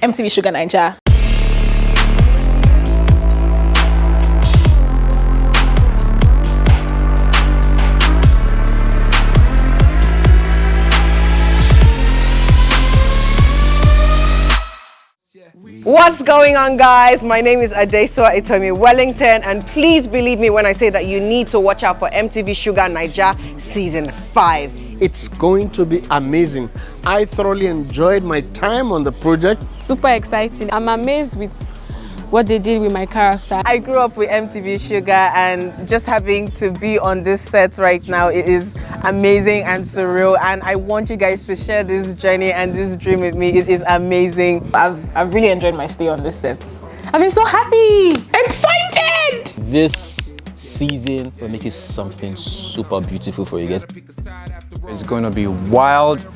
MTV Shuga Naija. What's going on guys? My name is Adesua Etomi Wellington and please believe me when I say that you need to watch out for MTV Shuga Naija Season 5. It's going to be amazing. I thoroughly enjoyed my time on the project. Super exciting. I'm amazed with what they did with my character. I grew up with MTV Shuga and just having to be on this set right now it is amazing and surreal and I want you guys to share this journey and this dream with me. It is amazing. I've, I've really enjoyed my stay on this set. I've been so happy! Excited! This season we're making something super beautiful for you guys. It's going to be wild,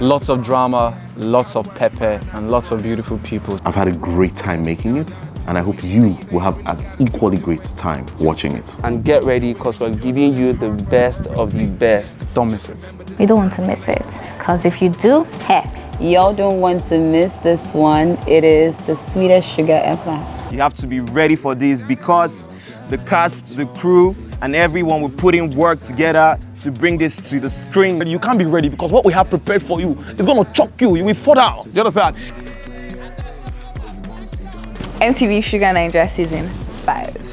lots of drama, lots of pepper and lots of beautiful people. I've had a great time making it and I hope you will have an equally great time watching it. And get ready because we're giving you the best of the best. Don't miss it. You don't want to miss it because if you do, heck, Y'all don't want to miss this one. It is the sweetest sugar ever. You have to be ready for this because the cast, the crew, and everyone will put in work together to bring this to the screen. You can't be ready because what we have prepared for you is going to choke you. You will fall down. You understand? MTV Shuga Naija Season 5.